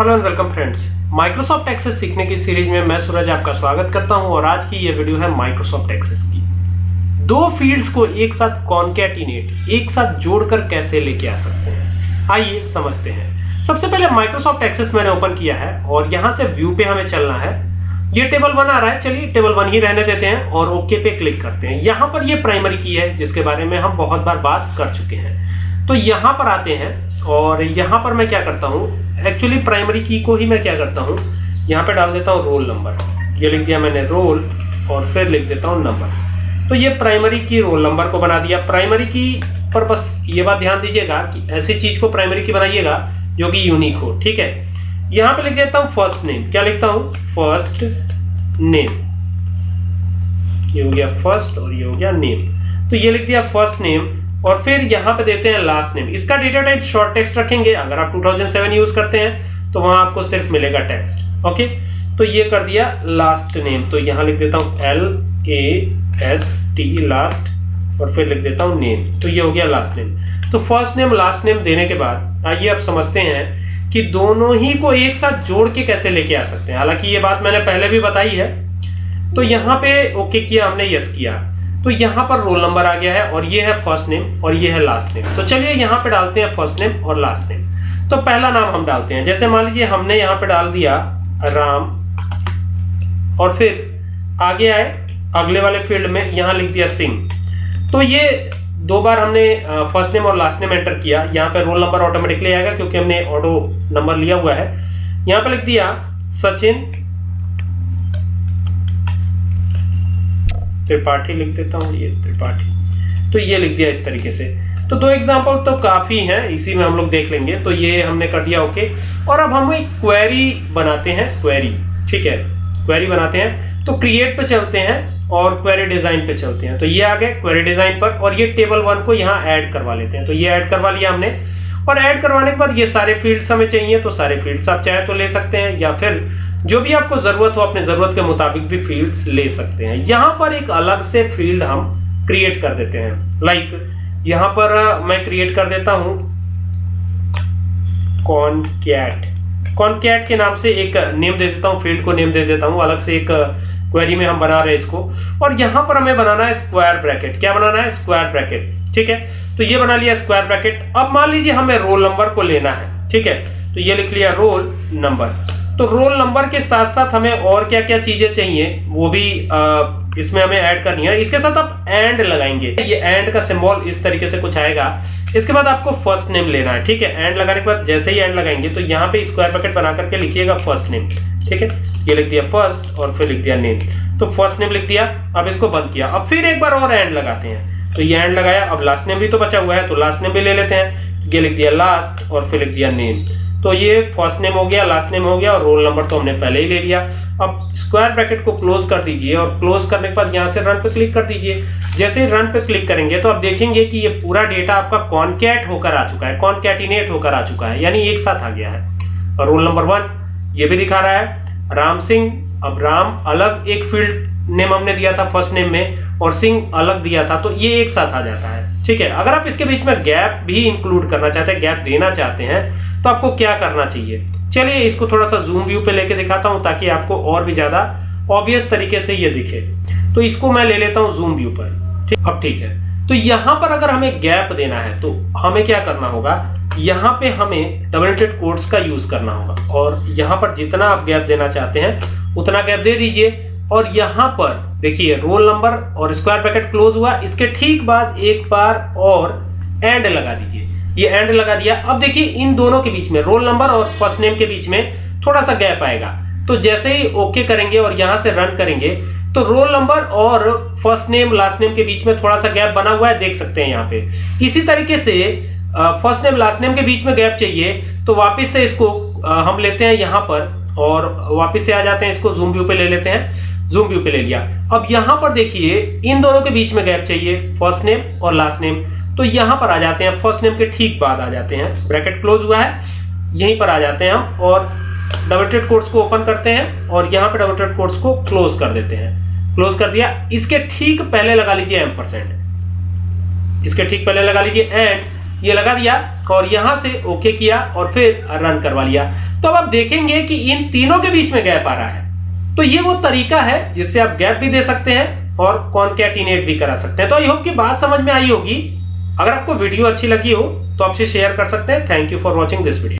Hello and welcome friends. Microsoft Access सीखने की series में मैं सूरज आपका स्वागत करता हूँ और आज की ये वीडियो है माइक्रोसॉफ्ट एक्सेस की। दो फील्ड्स को एक साथ कॉन्कैटिनेट एक साथ जोड़कर कैसे लेके आ सकते हैं? आइए समझते हैं। सबसे पहले माइक्रोसॉफ्ट एक्सेस मैंने ओपन किया है और यहाँ से व्यू पे हमें चलना है। ये टेबल वन आ रहा है, चलिए टेबल वन ही रहने देते हैं और ओके पे क्लिक करते हैं। यहाँ पर ये प्राइमरी की है, जिसके बारे में हम बहुत बार बात कर चुके हैं। तो यहाँ पर आते हैं। और यहाँ पर मैं क्या करता हूँ एक्चुअली प्राइमरी की को ही मैं क्या करता हूँ, यहाँ पे डाल देता हूँ रोल नंबर ये लिख दिया मैंने रोल और फिर लिख देता हूँ नंबर तो ये प्राइमरी की रोल नंबर को बना दिया। प्राइमरी की पर बस ये बात ध्यान दीजिएगा कि ऐसी चीज़ को प्राइमरी की बनाइएगा जो कि यूनिक हो, ठीक है? यहाँ पे लिख देता हूँ फ़र्स्ट नेम क्या लिखता हूँ? फ़र्स्ट नेम ये हो गया फ़र्स्ट और ये हो गया नेम तो ये लिख दिया फ़र्स्ट नेम और फिर यहाँ पे देते हैं लास्ट नेम इसका डेटा टाइप शॉर्ट टेक्स्ट रखेंगे। अगर आप 2007 यूज़ करते हैं तो वहाँ आपको सिर्फ़ मिलेगा टेक्स्ट ओके तो ये कर दिया लास्ट नेम तो यहाँ लिख देता हूँ L A S T last और फिर लिख देता हूँ नेम तो ये हो गया लास्ट नेम तो फ़र्स्ट नेम लास्ट नेम देने के बाद आइए आप समझते हैं कि दोनों ही को एक साथ जोड़ के कैसे लेके आ सकते हैं। हालाँकि ये बात मैंने पहले भी बताई है। तो यहाँ पे ओके किया हमने यस किया। तो यहाँ पर रोल नंबर आ गया है और ये है फ़र्स्ट नेम और ये है लास्ट नेम तो चलिए यहाँ पे डालते हैं फ़र्स्ट नेम और लास्ट नेम तो पहला नाम हम डालते हैं। जैसे मान लीजिए हमने यहाँ पे डाल दिया राम और फिर आगे आए, अगले वाले फ़ील्ड में यहाँ लिख दिया सिंह। तो ये दो बार हमने फ़र्स्ट नेम और लास्ट नेम एंटर किया। यहाँ पे रोल नंबर ऑटोमेटिकली आएगा क्योंकि हमने ऑटो नंबर लिया हुआ है। यहाँ पे लिख दिया सचिन त्रिपाठी लिख देता हूँ, ये त्रिपाठी। तो ये लिख दिया इस तरीके से। तो दो एग्जांपल तो काफ़ी हैं, इसी में हम लोग देख लेंगे। तो ये हमने कर दिया ओके और अब हम एक क्वेरी बनाते हैं क्वेरी ठीक है? क्वेरी बनाते हैं। तो क्रिएट पे चलते हैं और क्वेरी डिज़ाइन पे चलते हैं। तो ये आ गए क्वेरी डिज़ाइन पर और ये टेबल वन को यहाँ ऐड करवा लेते हैं। तो ये ऐड करवा लिया हमने। और ऐड करवाने के बाद ये सारे फील्ड्स हमें चाहिए तो सारे फील्ड्स आप चाहे तो ले सकते हैं या फिर जो भी आपको ज़रूरत हो अपने ज़रूरत के मुताबिक भी फील्ड्स ले सकते हैं। यहाँ पर एक अलग से फ़ील्ड हम क्रिएट कर देते हैं। लाइक like, यहाँ पर मैं क्रिएट कर देता हूँ कॉनकैट कॉनकैट के नाम से एक नेम दे देता हूँ फ़ील्ड को नेम दे देता हूँ। अलग से एक क्वेरी में हम बना रहे हैं इसको। और यहाँ पर हमें बनाना है स्क्वायर ब्रैकेट क्या बनाना है? स्क्वायर ब्रैकेट ठीक है? तो ये बना लिया स्क्वायर ब्रैकेट अब मान लीजिए हमें रोल नंबर को लेना है। ठीक है? तो ये लिख लिया रोल नंबर तो रोल नंबर के साथ साथ हमें और क्या क्या चीज़ें चाहिए वो भी आ, इसमें हमें ऐड करनी है। इसके साथ आप एंड लगाएँगे। ये एंड का सिंबल इस तरीके से कुछ आएगा। इसके बाद आपको फ़र्स्ट नेम लेना है ठीक है? एंड लगाने के बाद जैसे ही एंड लगाएँगे तो यहाँ पे स्क्वायर ब्रैकेट बना करके लिखिएगा फ़र्स्ट नेम ठीक है? ये लिख दिया फ़र्स्ट और फिर लिख दिया नेम तो फ़र्स्ट नेम लिख दिया अब इसको बंद किया। अब फिर एक बार और एंड लगाते हैं। तो ये एंड लगाया अब लास्ट नेम भी तो बचा हुआ है तो लास्ट नेम भी ले लेते हैं। ये लिख दिया लास्ट और फिर लिख दिया नेम तो ये फ़र्स्ट नेम हो गया लास्ट नेम हो गया और रोल नंबर तो हमने पहले ही ले लिया। अब स्क्वायर ब्रैकेट को क्लोज कर दीजिए और क्लोज करने के बाद यहाँ से रन पे क्लिक कर दीजिए। जैसे ही रन पे क्लिक करेंगे तो आप देखेंगे कि ये पूरा डेटा आपका कॉनकैट होकर आ चुका है कॉनकैटिनेट होकर आ चुका है, यानी एक साथ आ गया है। और रोल नंबर वन ये भी दिखा रहा है। राम सिंह, अब राम अलग एक फ़ील्ड नेम हमने दिया था फ़र्स्ट नेम में और सिंह अलग दिया था तो ये एक साथ आ जाता है। ठीक है, अगर आप इसके बीच में गैप भी इंक्लूड करना चाहते हैं गैप देना चाहते हैं तो आपको क्या करना चाहिए? चलिए इसको थोड़ा सा जूम व्यू पे लेके दिखाता हूँ ताकि आपको और भी ज़्यादा ऑब्वियस तरीके से ये दिखे। तो इसको मैं ले लेता हूँ जूम व्यू पर। ठीक, अब ठीक है। तो यहाँ पर अगर हमें गैप देना है तो हमें क्या करना होगा? यहाँ पे हमें डबल इंटेड कोड्स का यूज़ करना होगा। और यहाँ पर जितना आप गैप देना चाहते हैं, उतना गैप दे दीजिए। और यहाँ पर देखिए रोल नंबर और स्क्वायर ब्रैकेट क्लोज हुआ। इसके ठीक बाद एक बार और एंड लगा दीजिए। ये एंड लगा दिया। अब देखिए, इन दोनों के बीच में रोल नंबर और फ़र्स्ट नेम के बीच में थोड़ा सा गैप आएगा। तो जैसे ही ओके करेंगे और यहाँ से रन करेंगे तो रोल नंबर और फ़र्स्ट नेम लास्ट नेम के बीच में थोड़ा सा गैप बना हुआ है, देख सकते हैं यहाँ पे। इसी तरीके से फ़र्स्ट नेम लास्ट नेम के बीच में गैप चाहिए तो वापस से इसको हम लेते हैं यहाँ पर और वापस से आ जाते हैं इसको जूम व्यू पे ले लेते हैं। जूम व्यू पे ले लिया। अब यहाँ पर देखिए, इन दोनों के बीच में गैप चाहिए फ़र्स्ट नेम और लास्ट नेम तो यहाँ पर आ जाते हैं फ़र्स्ट नेम के ठीक बाद आ जाते हैं। ब्रैकेट क्लोज हुआ है, यहीं पर आ जाते हैं हम और डबल कोर्स को ओपन करते हैं और यहाँ पर डबल कोर्स को क्लोज कर देते हैं। क्लोज कर दिया। इसके ठीक पहले लगा लीजिए एम परसेंट इसके ठीक पहले लगा लीजिए एंड ये लगा दिया और यहाँ से ओके किया और फिर रन करवा लिया। तो अब आप देखेंगे कि इन तीनों के बीच में गैप आ रहा है। तो ये वो तरीका है जिससे आप गैप भी दे सकते हैं और कॉन्कैटिनेट भी करा सकते हैं। तो आई होप की बात समझ में आई होगी। अगर आपको वीडियो अच्छी लगी हो तो आपसे शेयर कर सकते हैं। Thank you for watching this video